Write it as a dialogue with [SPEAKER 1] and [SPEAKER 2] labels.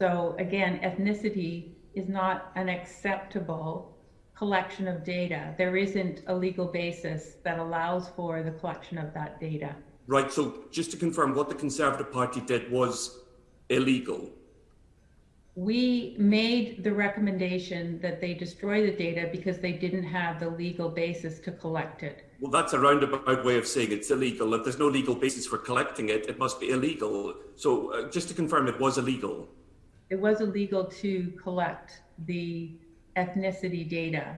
[SPEAKER 1] So again, ethnicity is not an acceptable collection of data. There isn't a legal basis that allows for the collection of that data.
[SPEAKER 2] Right, so just to confirm, what the Conservative Party did was illegal.
[SPEAKER 1] We made the recommendation that they destroy the data because they didn't have the legal basis to collect it.
[SPEAKER 2] Well, that's a roundabout way of saying it's illegal. If there's no legal basis for collecting it, it must be illegal. So uh, just to confirm, it was illegal.
[SPEAKER 1] It was illegal to collect the ethnicity data